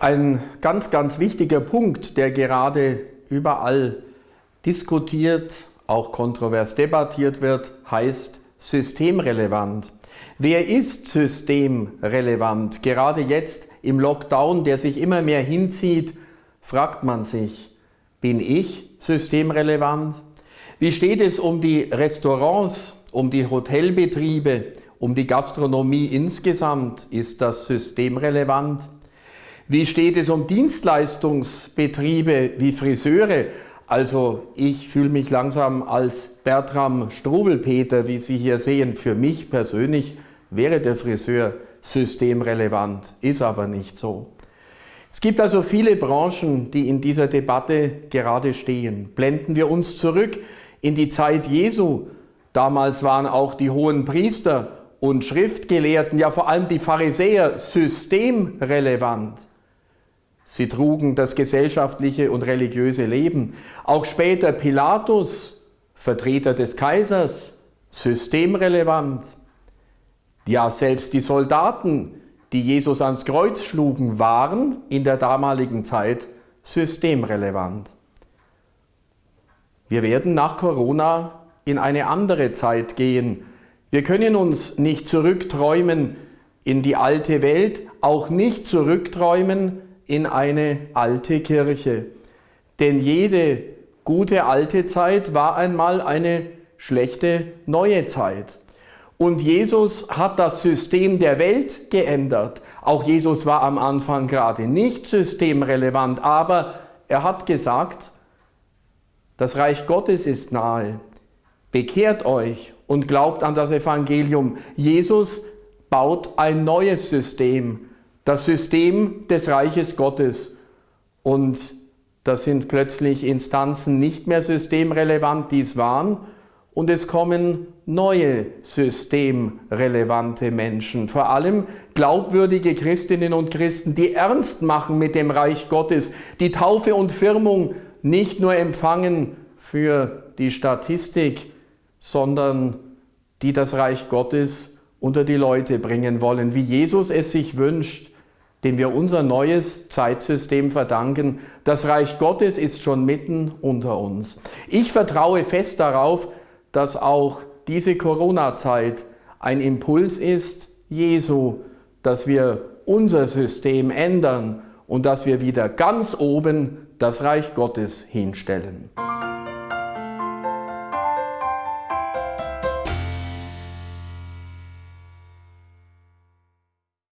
Ein ganz, ganz wichtiger Punkt, der gerade überall diskutiert, auch kontrovers debattiert wird, heißt systemrelevant. Wer ist systemrelevant? Gerade jetzt im Lockdown, der sich immer mehr hinzieht, fragt man sich, bin ich systemrelevant? Wie steht es um die Restaurants, um die Hotelbetriebe, um die Gastronomie insgesamt? Ist das systemrelevant? Wie steht es um Dienstleistungsbetriebe wie Friseure? Also ich fühle mich langsam als Bertram Struwelpeter, wie Sie hier sehen. Für mich persönlich wäre der Friseur systemrelevant, ist aber nicht so. Es gibt also viele Branchen, die in dieser Debatte gerade stehen. Blenden wir uns zurück in die Zeit Jesu. Damals waren auch die hohen Priester und Schriftgelehrten, ja vor allem die Pharisäer, systemrelevant. Sie trugen das gesellschaftliche und religiöse Leben. Auch später Pilatus, Vertreter des Kaisers, systemrelevant. Ja, selbst die Soldaten, die Jesus ans Kreuz schlugen, waren in der damaligen Zeit systemrelevant. Wir werden nach Corona in eine andere Zeit gehen. Wir können uns nicht zurückträumen in die alte Welt, auch nicht zurückträumen in eine alte Kirche. Denn jede gute alte Zeit war einmal eine schlechte neue Zeit. Und Jesus hat das System der Welt geändert. Auch Jesus war am Anfang gerade nicht systemrelevant, aber er hat gesagt, das Reich Gottes ist nahe. Bekehrt euch und glaubt an das Evangelium. Jesus baut ein neues System das System des Reiches Gottes. Und das sind plötzlich Instanzen nicht mehr systemrelevant, die es waren. Und es kommen neue systemrelevante Menschen, vor allem glaubwürdige Christinnen und Christen, die ernst machen mit dem Reich Gottes, die Taufe und Firmung nicht nur empfangen für die Statistik, sondern die das Reich Gottes unter die Leute bringen wollen, wie Jesus es sich wünscht, dem wir unser neues Zeitsystem verdanken. Das Reich Gottes ist schon mitten unter uns. Ich vertraue fest darauf, dass auch diese Corona-Zeit ein Impuls ist, Jesu, dass wir unser System ändern und dass wir wieder ganz oben das Reich Gottes hinstellen.